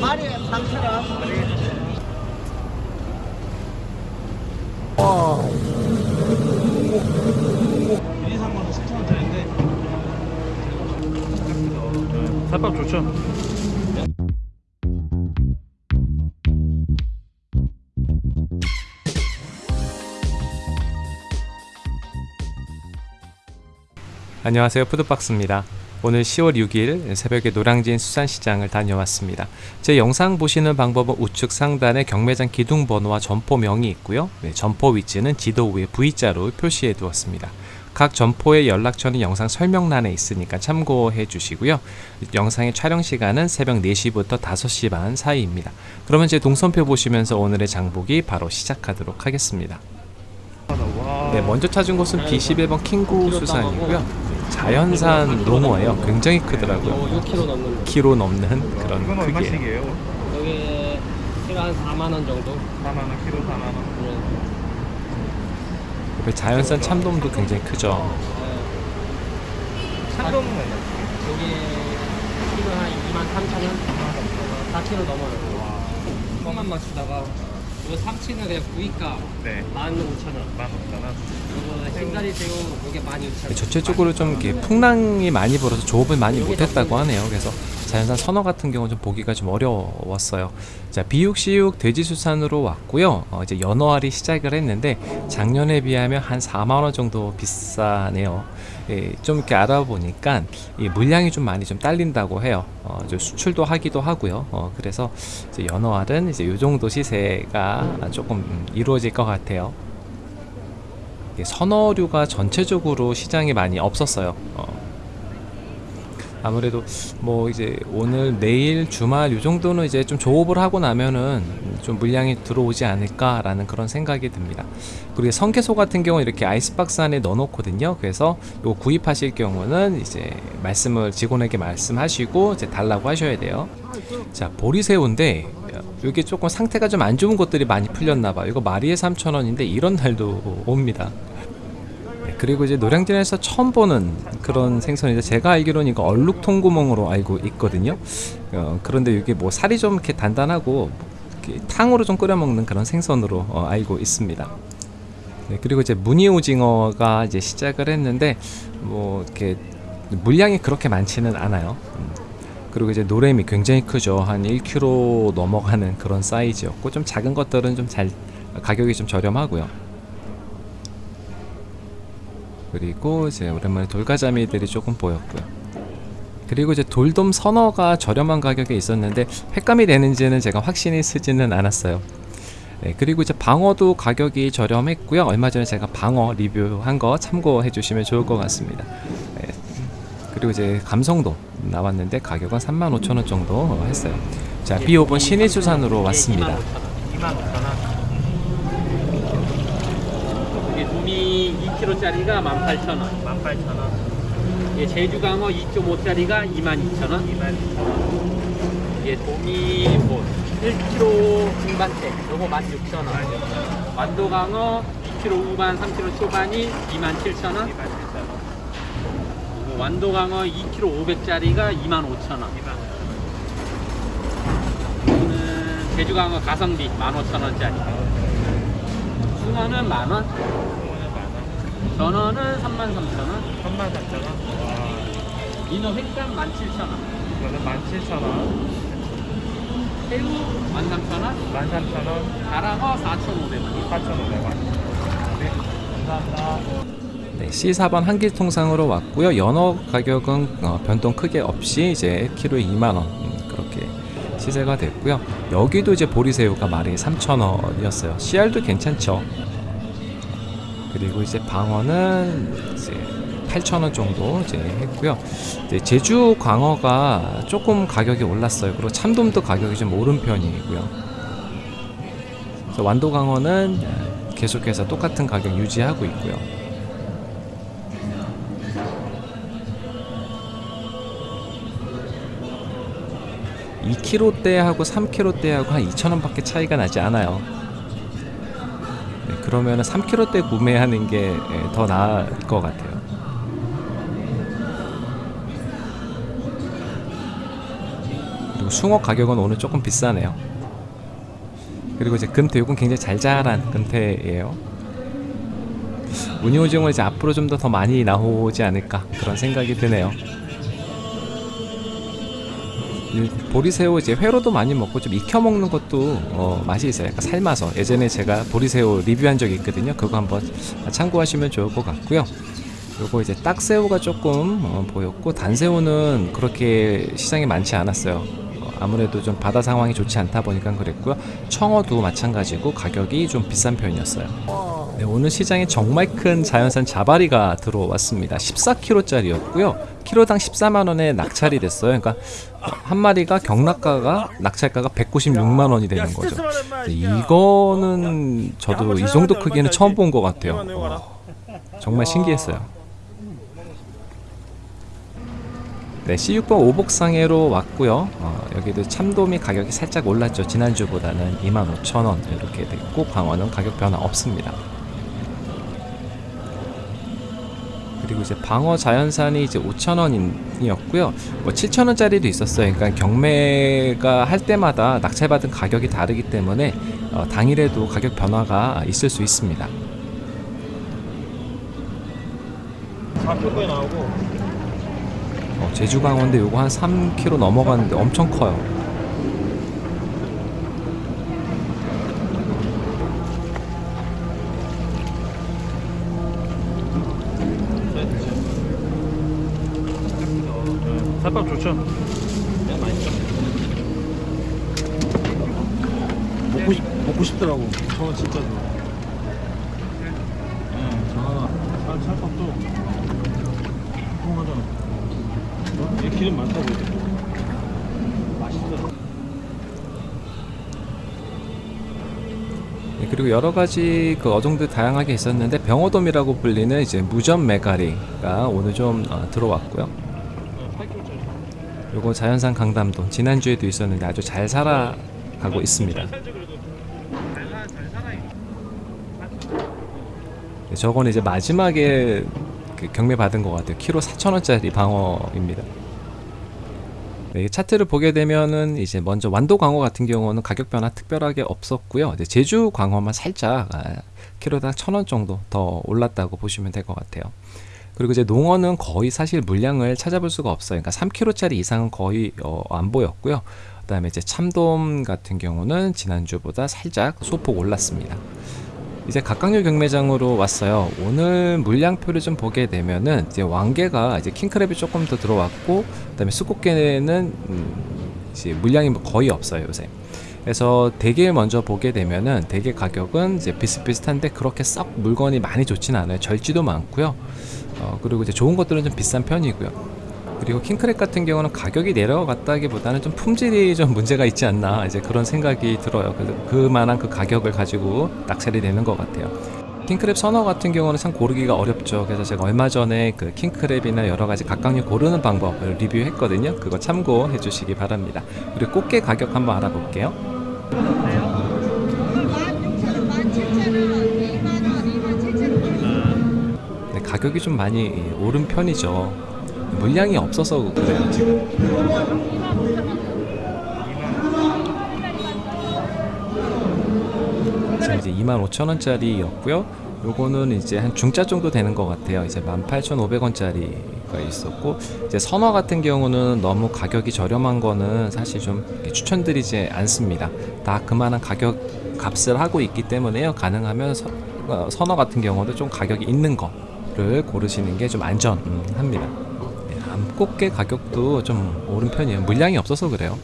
마리 3,000원. 와 1, 2, 3만 7천 원짜리인데 살밥 좋죠? 안녕하세요 푸드박스입니다 오늘 10월 6일 새벽에 노량진 수산시장을 다녀왔습니다. 제 영상 보시는 방법은 우측 상단에 경매장 기둥 번호와 점포명이 있고요. 네, 점포 위치는 지도 위에 V자로 표시해 두었습니다. 각 점포의 연락처는 영상 설명란에 있으니까 참고해 주시고요. 영상의 촬영 시간은 새벽 4시부터 5시 반 사이입니다. 그러면 제 동선표 보시면서 오늘의 장보기 바로 시작하도록 하겠습니다. 와. 네, 먼저 찾은 곳은 B11번 킹구 수산이고요. 자연산 농어예요. 굉장히 크더라고요. 6kg 넘는. 키로 넘는 그런 이건 크기예요. 얼마씩이에요? 여기 키로 한 4만 원 정도. 4만 원, 키로 4만 원. 그 자연산 참돔도 굉장히 크죠. 참돔은 얼마? 여기 키로 한 2만 3천 원. 4kg 넘어요. 뻥만 맞추다가 이거 삼치는 그냥 구이가 네, 15,000원. 15,000원. 이거 흰다리 새우 이게 12,000원. 전체적으로 좀 이렇게 풍랑이 많이 불어서 조업을 많이 못했다고 하네요. 그래서 자연산 선어 같은 경우는 좀 보기가 좀 어려웠어요. 자, 비육시육 돼지수산으로 왔고요. 어, 이제 연어알이 시작을 했는데 작년에 비하면 한 4만 원 정도 비싸네요. 예, 좀 이렇게 알아보니까 이 물량이 좀 많이 좀 딸린다고 해요. 어, 수출도 하기도 하고요. 어, 그래서 이제 연어알은 이제 요 정도 시세가 조금 음, 이루어질 것 같아요. 선어류가 전체적으로 시장에 많이 없었어요. 어. 아무래도 뭐 이제 오늘 내일 주말 요 정도는 이제 좀 조업을 하고 나면은 좀 물량이 들어오지 않을까라는 그런 생각이 듭니다. 그리고 성게소 같은 경우는 이렇게 아이스박스 안에 넣어 놓거든요. 그래서 요 구입하실 경우는 이제 말씀을 직원에게 말씀하시고 이제 달라고 하셔야 돼요. 자 보리새우인데 이게 조금 상태가 좀 안 좋은 것들이 많이 풀렸나 봐요. 이거 마리에 3,000원인데 이런 날도 옵니다. 네, 그리고 이제 노량진에서 처음 보는 그런 생선인데 제가 알기로는 이거 얼룩 통구멍으로 알고 있거든요. 어, 그런데 이게 뭐 살이 좀 이렇게 단단하고 이렇게 탕으로 좀 끓여 먹는 그런 생선으로 어, 알고 있습니다. 네, 그리고 이제 무늬 오징어가 이제 시작을 했는데 뭐 이렇게 물량이 그렇게 많지는 않아요. 음, 그리고 이제 노래미 굉장히 크죠. 한 1kg 넘어가는 그런 사이즈였고 좀 작은 것들은 좀 잘 가격이 좀 저렴하고요. 그리고 이제 오랜만에 돌가자미들이 조금 보였고요. 그리고 이제 돌돔 선어가 저렴한 가격에 있었는데 횟감이 되는지는 제가 확신이 쓰지는 않았어요. 네, 그리고 이제 방어도 가격이 저렴했고요. 얼마 전에 제가 방어 리뷰한 거 참고해 주시면 좋을 것 같습니다. 네, 그리고 이제 감성도 나왔는데 가격은 35,000원 정도 했어요. 자, B5번 신일수산으로 왔습니다. 25,000원. 이게 도미 2kg짜리가 18,000원. 18,000원. 이게 제주강어 2.5짜리가 22,000원. 22,000원. 이게 도미 뭐 1kg 중반대 요거 16,000원. 완도강어 2kg 후반 3kg 초반이 27,000원. 27,000원. 완도강어 2kg 500짜리가 25,000원. 이거는 제주강어 가성비 15,000원짜리. 숭어는 만원, 오늘 만 원. 전어는 33,000원, 33,000원. 와, 민어 횟감 17,000원, 이거는 17,000원. 새우 13,000원, 13,000원. 가랑어 4,500원. 4,500원. 네, 감사합니다. 네, C4번 한길통상으로 왔고요. 연어 가격은 어, 변동 크게 없이 이제 키로에 2만 원 음, 그렇게 시세가 됐고요. 여기도 이제 보리새우가 마리에 3,000원이었어요. CR도 괜찮죠. 그리고 이제 방어는 이제 8,000원 정도 이제 했고요. 이제 제주 광어가 조금 가격이 올랐어요. 그리고 참돔도 가격이 좀 오른 편이고요. 완도 광어는 계속해서 똑같은 가격 유지하고 있고요. 2kg대하고 3kg대하고 한 2,000원 밖에 차이가 나지 않아요. 네, 그러면 3kg대 구매하는 게 더 나을 것 같아요. 그리고 숭어 가격은 오늘 조금 비싸네요. 그리고 이제 금태 요건 굉장히 잘 자란 금태예요. 무늬오징어 이제 앞으로 좀 더 더 많이 나오지 않을까 그런 생각이 드네요. 보리새우 이제 회로도 많이 먹고 좀 익혀 먹는 것도 어, 맛이 있어요. 약간 삶아서 예전에 제가 보리새우 리뷰한 적이 있거든요. 그거 한번 참고하시면 좋을 것 같고요. 요거 이제 딱새우가 조금 어, 보였고 단새우는 그렇게 시장에 많지 않았어요. 어, 아무래도 좀 바다 상황이 좋지 않다 보니까 그랬고요. 청어도 마찬가지고 가격이 좀 비싼 편이었어요. 네, 오늘 시장에 정말 큰 자연산 자바리가 들어왔습니다. 14kg짜리였고요. 키로당 14만 원에 낙찰이 됐어요. 그러니까 한 마리가 경락가가 낙찰가가 196만 원이 되는 거죠. 네, 이거는 저도 이 정도 크기는 처음 본 것 같아요. 어, 정말 신기했어요. 네, C6번 오복상해로 왔고요. 어, 여기도 참돔이 가격이 살짝 올랐죠. 지난주보다는 25,000원 이렇게 됐고 광어는 가격 변화 없습니다. 그리고 이제 방어 자연산이 이제 5,000원이었고요. 뭐 7,000원짜리도 있었어요. 그러니까 경매가 할 때마다 낙찰받은 가격이 다르기 때문에 어, 당일에도 가격 변화가 있을 수 있습니다. 4kg에 나오고 어, 제주 강원데 요거 한 3kg 넘어가는데 엄청 커요. 살밥 좋죠? 먹고 싶 먹고 싶더라고. 저는 진짜 좋아. 살밥도 통하잖아. 어? 얘 기름 많다고 이제. 맛있어. 네, 그리고 여러 가지 그 어종들 다양하게 있었는데 병어돔이라고 불리는 이제 무전 메가리가 오늘 좀 어, 들어왔고요. 8kg짜리. 요거 자연산 강담돔 지난주에도 있었는데 아주 잘 살아가고 있습니다. 네, 저건 이제 마지막에 그 경매 받은 것 같아요. 키로 4,000원짜리 방어입니다. 네, 이 차트를 보게 되면은 이제 먼저 완도 광어 같은 경우는 가격 변화 특별하게 없었고요. 제주 광어만 살짝 아, 키로당 1,000원 정도 더 올랐다고 보시면 될 것 같아요. 그리고 이제 농어는 거의 사실 물량을 찾아볼 수가 없어요. 그러니까 3kg짜리 이상은 거의 어, 안 보였고요. 그 다음에 이제 참돔 같은 경우는 지난주보다 살짝 소폭 올랐습니다. 이제 각각류 경매장으로 왔어요. 오늘 물량표를 좀 보게 되면은 이제 왕개가 이제 킹크랩이 조금 더 들어왔고 그다음에 수국개는 음, 이제 물량이 뭐 거의 없어요 요새. 그래서 대게 먼저 보게 되면은 대게 가격은 이제 비슷비슷한데 그렇게 썩 물건이 많이 좋지는 않아요. 절지도 많고요. 어, 그리고 이제 좋은 것들은 좀 비싼 편이고요. 그리고 킹크랩 같은 경우는 가격이 내려갔다기보다는 좀 품질이 좀 문제가 있지 않나 이제 그런 생각이 들어요. 그래서 그만한 그 가격을 가지고 낙찰이 되는 것 같아요. 킹크랩 선어 같은 경우는 참 고르기가 어렵죠. 그래서 제가 얼마 전에 그 킹크랩이나 여러 가지 각각류 고르는 방법을 리뷰했거든요. 그거 참고해 주시기 바랍니다. 그리고 꽃게 가격 한번 알아볼게요. 가격이 좀 많이 오른 편이죠. 물량이 없어서 그래요 지금. 지금 이제 25,000원짜리였고요. 요거는 이제 한 중짜 정도 되는 것 같아요. 이제 18,500원짜리가 있었고 이제 선어 같은 경우는 너무 가격이 저렴한 거는 사실 좀 추천드리지 않습니다. 다 그만한 가격 값을 하고 있기 때문에요. 가능하면 서, 어, 선어 같은 경우도 좀 가격이 있는 거 를 고르시는 게 좀 안전합니다. 네, 암꽃게 가격도 좀 오른 편이에요. 물량이 없어서 그래요.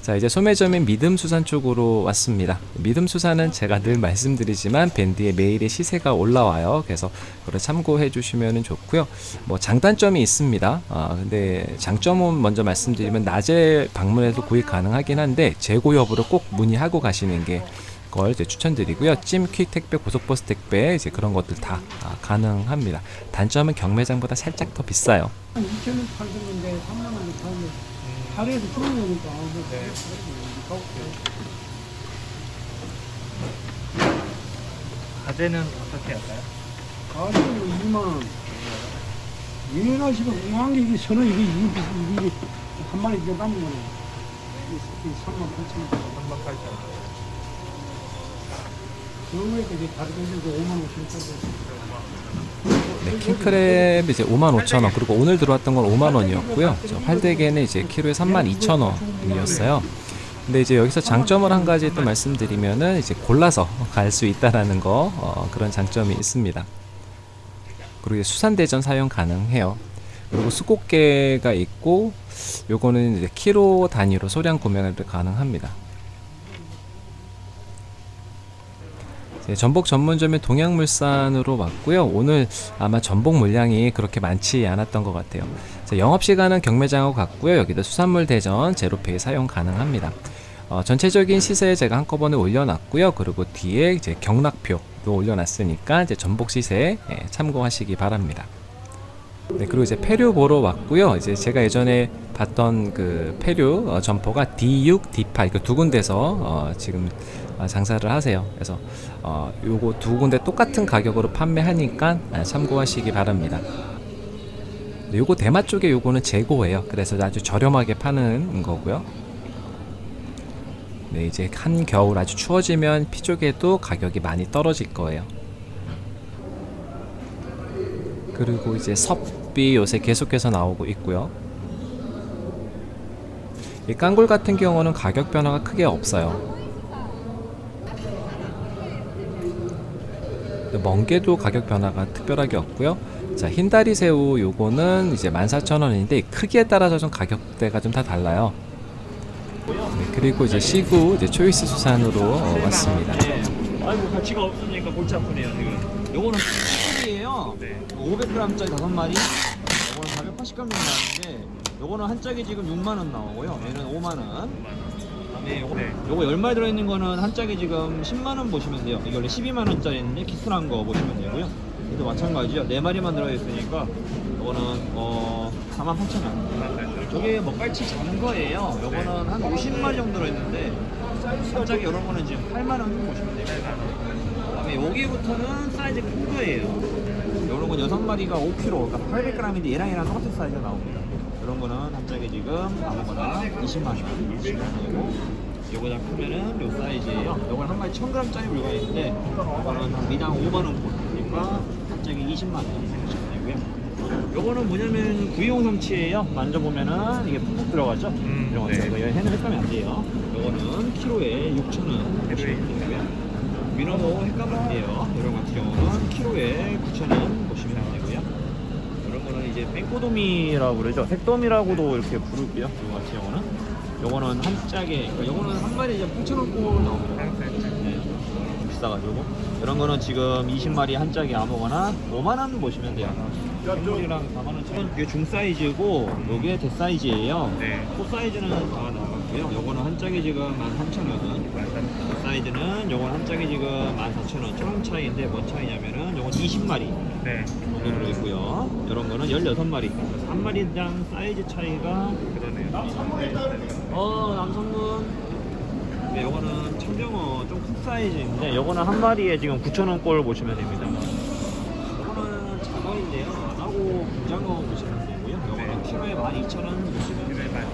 자 이제 소매점인 믿음수산 쪽으로 왔습니다. 믿음수산은 제가 늘 말씀드리지만 밴드에 매일의 시세가 올라와요. 그래서 그걸 참고해 주시면 좋고요. 뭐 장단점이 있습니다. 아 근데 장점은 먼저 말씀드리면 낮에 방문해도 구입 가능하긴 한데 재고 여부를 꼭 문의하고 가시는 게 걸 이제 추천드리고요. 찜, 퀵 택배, 고속버스 택배 이제 그런 것들 다 아, 가능합니다. 단점은 경매장보다 살짝 더 비싸요. 2천 원 팔던 건데 3만 원을 팔면 하루에서 주는 거니까 가재는 어떻게 할까요? 가격은 2만 원. 얘가 지금 웅한 게 이게 서너 이게 이게 이게 한 마리 이게 남은 거네. 새끼 3만 8천 원. 3만 8천 원. 이제 다른 데도 5만 5천 원. 네, 킹크랩 이제 55,000원 그리고 오늘 들어왔던 건 5만 원이었고요. 저 활대게는 이제 키로에 32,000원이었어요. 근데 이제 여기서 장점을 한 가지 또 말씀드리면은 이제 골라서 갈 수 있다라는 거 어, 그런 장점이 있습니다. 그리고 수산대전 사용 가능해요. 그리고 수곡개가 있고 요거는 이제 키로 단위로 소량 구매가 가능합니다. 전복 전문점인 동양물산으로 왔고요. 오늘 아마 전복 물량이 그렇게 많지 않았던 것 같아요. 자, 영업시간은 경매장하고 같고요. 여기도 수산물 대전 제로페이 사용 가능합니다. 어, 전체적인 시세 제가 한꺼번에 올려놨고요. 그리고 뒤에 이제 경락표도 올려놨으니까 이제 전복 시세 예, 참고하시기 바랍니다. 네, 그리고 이제 폐류 보러 왔고요. 이제 제가 예전에 봤던 그 폐류 어, 점포가 D6, D8 그 두 군데서 어, 지금 어, 장사를 하세요. 그래서 어, 요거 두 군데 똑같은 가격으로 판매하니까 아, 참고하시기 바랍니다. 네, 요거 대마 쪽에 요거는 재고예요. 그래서 아주 저렴하게 파는 거고요. 네, 이제 한 겨울 아주 추워지면 피 쪽에도 가격이 많이 떨어질 거예요. 그리고 이제 섭비 요새 계속해서 나오고 있고요. 이 깡굴 같은 경우는 가격 변화가 크게 없어요. 멍게도 가격 변화가 특별하게 없고요. 자, 흰다리 새우 요거는 이제 14,000원인데 크기에 따라서 좀 가격대가 좀 다 달라요. 네, 그리고 이제 시구 이제 초이스 수산으로 어, 왔습니다. 아이고 가치가 없으니까 골치 아프네요 지금 요거는 네. 500g짜리 5마리 요거는 480g 나오는데 요거는 한 짝이 지금 6만원 나오고요. 얘는 5만원. 그다음에 요거, 네. 요거 10마리 들어있는 거는 한 짝이 지금 10만원 보시면 돼요. 이게 원래 12만원짜리인데 키스한 거 보시면 되고요. 얘도 마찬가지죠. 4마리만 들어있으니까 요거는 어 48,000원. 저게 먹갈치 작은 거예요. 요거는 한 50마리 정도 들어있는데 한 짝이 이런 거는 지금 8만원 보시면 돼요 그 다음에 여기부터는 사이즈 큰 거예요. 이런 건 여섯 마리가 5kg, 그러니까 800g인데 얘랑 얘랑 똑같은 사이즈가 나옵니다. 이런 거는 한 짝에 지금 아무거나 20만 원, 20만 원이고, 요거 다 크면은 요 사이즈예요. 요건 한 마리 1000g짜리 물건인데, 요거는 한 미당 5만 원 보니까 한 짝에 20만 원 보시면 되고요. 요거는 뭐냐면 구이용 삼치예요. 만져보면은 이게 푹푹 들어가죠. 음, 이런 거 네. 이거 해는 헷갈면 안 돼요. 요거는 키로에 6,000원 보시면 되고요. 안 돼요. 이런 같은 경우는 키로에 9,000원 보시면 되고요. 이런 거는 이제 뺑꼬도미라고 그러죠. 색도미라고도 이렇게 부를게요. 이거 같은 경우는. 요거는 한 짝에, 그러니까 요거는 한 마리 이제 8,000원 꼴 나옵니다. 네. 좀 비싸가지고. 이런 거는 지금 20마리 한 짝에 아무거나 5만원 보시면 돼요. 랑 4만원 이게 중 사이즈고, 요게 대 사이즈예요. 네. 코 사이즈는 다 나갔고요. 요거는 한 짝에 지금 13,000원. 사이즈는 요건 한 짝에 지금 14,000원. 조금 차이인데 뭔 차이냐면은 요건 20마리 네. 정도 들어있고요. 이런 거는 16마리. 그래서 한 마리당 사이즈 차이가 그러네요. 어 남성분 네, 요거는 청정어 좀 큰 사이즈인데 요거는 한 마리에 지금 9,000원 꼴 보시면 됩니다 요거는 장어인데요 안 하고 분장어 보시면 되고요 요거는 키로에 12,000원 보시면 그래, 됩니다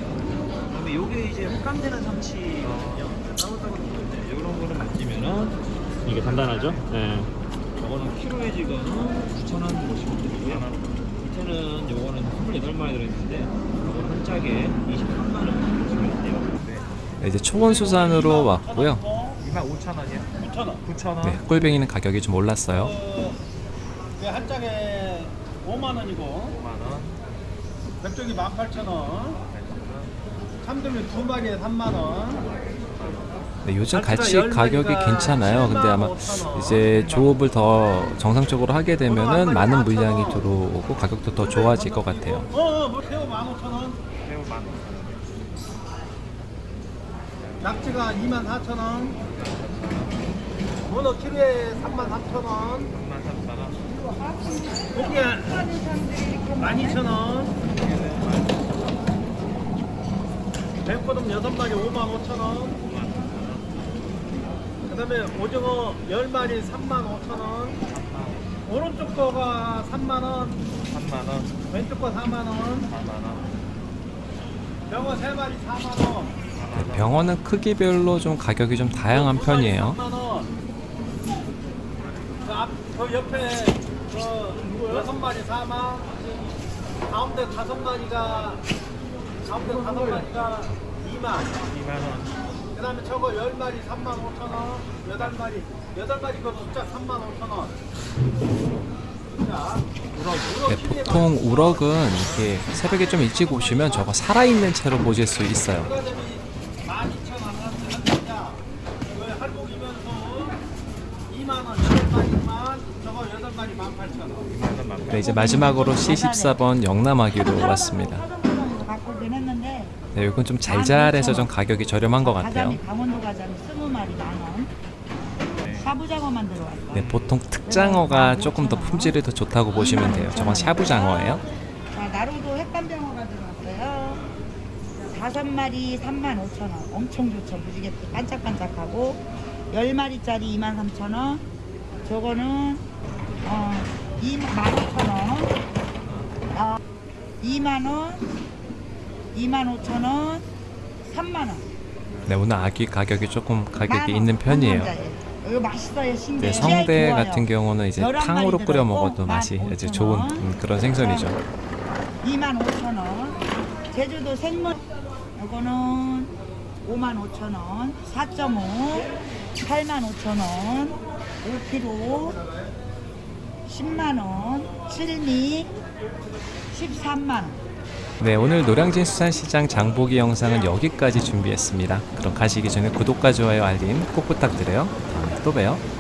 그다음에 요게 이제 흑감되는 삼치거든요 따로따로 있는데 요런 거를 만지면은 이게 단단하죠? 네 요거는 키로에 지금 9,000원 보시면 되고요 밑에는 요거는 28마리 들어있는데 요거는 한 짝에 23만원 보시면 돼요 네, 이제 초원 수산으로 왔고요. 2만 5천 원이요? 9천 원. 9천 원. 네, 꿀뱅이는 가격이 좀 올랐어요. 한 짝에 5만 원이고 5만 원. 백종이 18,000원. 참돔이 두 마리에 3만 원. 네, 요즘 열 가격이 괜찮아요. 근데 아마 7만 5천 원. 이제 조업을 더 정상적으로 하게 되면은 많은 물량이 들어오고 가격도 더 좋아질 것 같아요. 어, 어, 뭐 새우 15,000원. 새우 만 5천 원. 낙지가 24,000원. 문어 키로에 33,000원. 3만 3천 원. 고기 12,000원. 백호돔 6마리 55,000원. 그 다음에 오징어 10마리 35,000원. 오른쪽 거가 3만원, 3만 원. 왼쪽 거 4만원. 4만 원. 병어 3마리 4만원. 네, 병어는 크기별로 좀 가격이 좀 다양한 편이에요. 3만 원. 그 앞, 그 옆에 그 여섯 마리 4만. 가운데 다섯 마리가 가운데 다섯 마리가 2만. 2만 원. 그 다음에 저거 열 마리 3만 5천 원. 여덟 마리 여덟 마리 그 숫자 3만 5천 원. 자, 우럭, 네, 보통 우럭은 이렇게 새벽에 좀 일찍 오시면 저거 살아있는 채로 보실 수 있어요. 그다음에 12,000원 한 잔이야. 그 할복이면서 2만 원 여덟 마리만 저거 여덟 마리 18,000원. 네, 이제 마지막으로 C14번 영남아기로 왔습니다. 네, 이건 좀 잘잘해서 좀 가격이 저렴한 것 같아요. 가자미 강원도 가자미 20마리 만원. 샤브장어만 들어왔어요. 네, 보통 특장어가 조금 더 품질이 더 좋다고 보시면 돼요. 저건 샤브장어예요. 자 나루도 햇감장어가 들어왔어요. 다섯 마리 3만 5천 원. 엄청 좋죠. 무지개 반짝반짝하고. 10마리짜리 2만 3천 원. 저거는 어 2만 5천 원. 어, 2만 원 2만 5천 원 3만 원 네, 오늘 아기 가격이 조금 가격이 있는 편이에요. 이거 맛있어요 신기 네, 성대 같은 경우는 이제 탕으로 끓여 먹어도 맛이 만 이제 좋은 원. 음, 그런 생선이죠. 2만 5천 원. 제주도 생물 이거는 5만 5천 원. 4.5 8만 5천 원. 5kg 10만 원. 7미 13만 원. 네, 오늘 노량진 수산시장 장보기 영상은 여기까지 준비했습니다. 그럼 가시기 전에 구독과 좋아요, 알림 꼭 부탁드려요. 다음에 또 봬요.